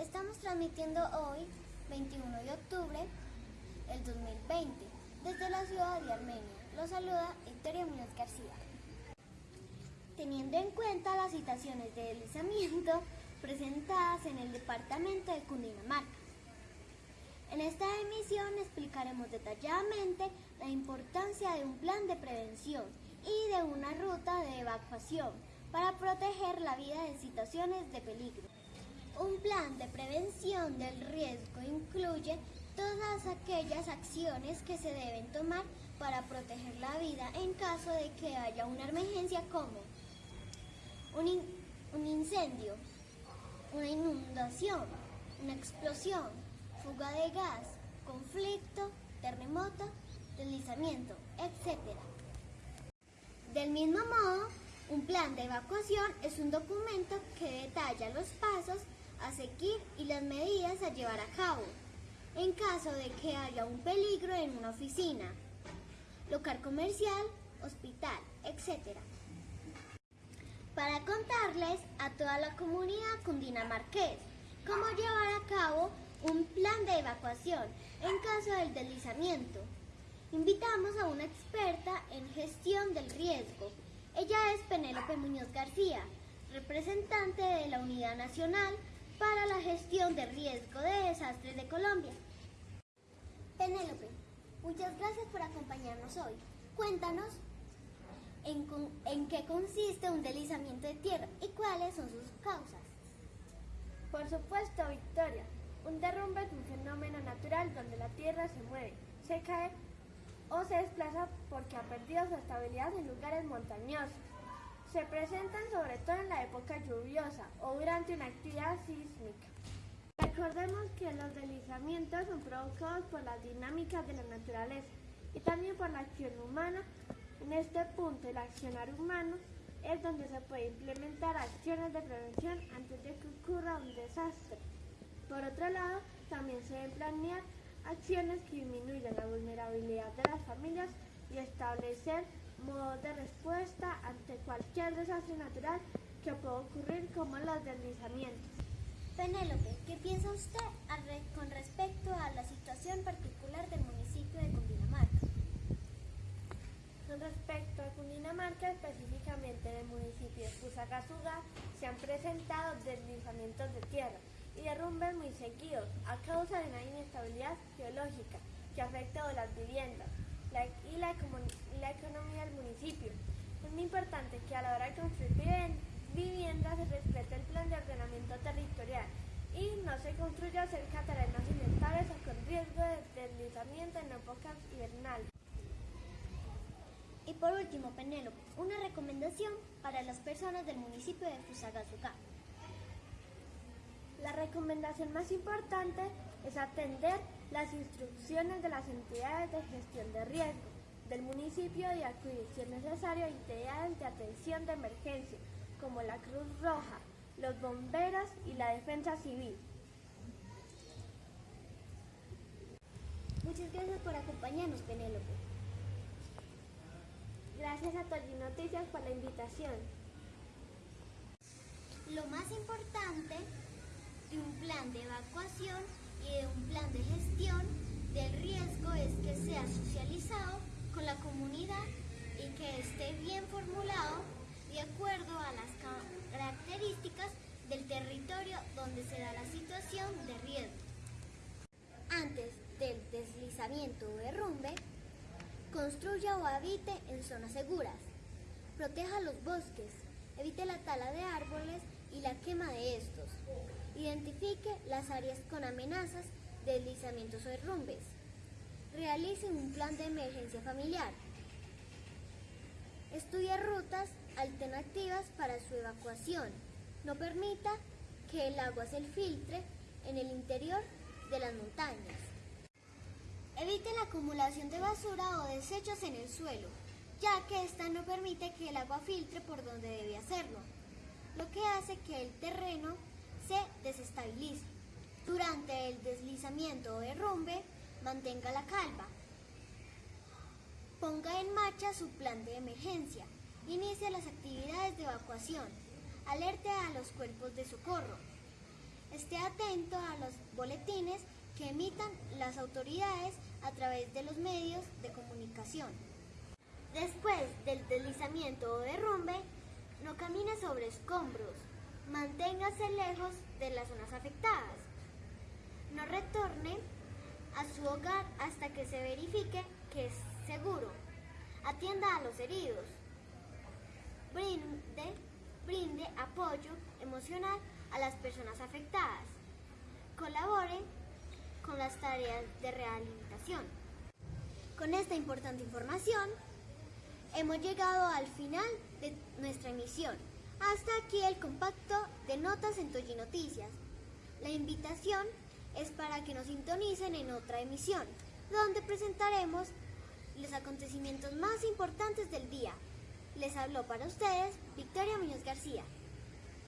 Estamos transmitiendo hoy, 21 de octubre del 2020, desde la ciudad de Armenia. Los saluda Victoria Muñoz García. Teniendo en cuenta las citaciones de deslizamiento presentadas en el departamento de Cundinamarca. En esta emisión explicaremos detalladamente la importancia de un plan de prevención y de una ruta de evacuación para proteger la vida en situaciones de peligro. Un plan de prevención del riesgo incluye todas aquellas acciones que se deben tomar para proteger la vida en caso de que haya una emergencia como un, in un incendio, una inundación, una explosión, fuga de gas, conflicto, terremoto, deslizamiento, etc. Del mismo modo, plan de evacuación es un documento que detalla los pasos a seguir y las medidas a llevar a cabo en caso de que haya un peligro en una oficina, local comercial, hospital, etc. Para contarles a toda la comunidad cundinamarqués cómo llevar a cabo un plan de evacuación en caso del deslizamiento. Invitamos a una experta en gestión del riesgo. Ella es Penélope Muñoz García, representante de la Unidad Nacional para la Gestión de Riesgo de Desastres de Colombia. Penélope, muchas gracias por acompañarnos hoy. Cuéntanos en, en qué consiste un deslizamiento de tierra y cuáles son sus causas. Por supuesto, Victoria. Un derrumbe es un fenómeno natural donde la tierra se mueve, se cae o se desplaza porque ha perdido su estabilidad en lugares montañosos. Se presentan sobre todo en la época lluviosa o durante una actividad sísmica. Recordemos que los deslizamientos son provocados por las dinámicas de la naturaleza y también por la acción humana. En este punto, el accionar humano es donde se puede implementar acciones de prevención antes de que ocurra un desastre. Por otro lado, también se deben planear acciones que disminuyan la vulnerabilidad de las familias y establecer modos de respuesta ante cualquier desastre natural que pueda ocurrir como los deslizamientos. Penélope, ¿qué piensa usted con respecto a la situación particular del municipio de Cundinamarca? Con respecto a Cundinamarca, específicamente en el municipio de Fusagasugá, se han presentado deslizamientos de tierra y derrumbes muy seguidos a causa de una inestabilidad geológica que ha afectado las viviendas y, la, economía del municipio. Es muy importante que a la hora de construir viviendas se respete el plan de ordenamiento territorial y no se construya cerca de terrenos inestables o con riesgo de deslizamiento en épocas invernales. Y por último, Penélope, una recomendación para las personas del municipio de Fusagasugá. La recomendación más importante es atender las instrucciones de las entidades de gestión de riesgo del municipio y acudir si es necesario entidades de atención de emergencia como la Cruz Roja, los bomberos y la defensa civil. Muchas gracias por acompañarnos, Penélope. Gracias a Tolly Noticias por la invitación. Lo más importante de un plan de evacuación y de un plan de gestión del riesgo es que sea socializado con la comunidad y que esté bien formulado de acuerdo a las características del territorio donde se da la situación de riesgo. Antes del deslizamiento o derrumbe, construya o habite en zonas seguras. Proteja los bosques, evite la tala de árboles y la quema. Identifique las áreas con amenazas de deslizamientos o derrumbes. Realice un plan de emergencia familiar. Estudie rutas alternativas para su evacuación. No permita que el agua se filtre en el interior de las montañas. Evite la acumulación de basura o desechos en el suelo, ya que esta no permite que el agua filtre por donde debe hacerlo, lo que hace que el terreno se desestabilice. Durante el deslizamiento o derrumbe, mantenga la calma. Ponga en marcha su plan de emergencia. Inicie las actividades de evacuación. Alerte a los cuerpos de socorro. esté atento a los boletines que emitan las autoridades a través de los medios de comunicación. Después del deslizamiento o derrumbe, no camine sobre escombros. Manténgase lejos de las zonas afectadas. No retorne a su hogar hasta que se verifique que es seguro. Atienda a los heridos. Brinde, brinde apoyo emocional a las personas afectadas. Colabore con las tareas de rehabilitación. Con esta importante información, hemos llegado al final de nuestra emisión. Hasta aquí el compacto de notas en Toyi Noticias. La invitación es para que nos sintonicen en otra emisión, donde presentaremos los acontecimientos más importantes del día. Les habló para ustedes Victoria Muñoz García.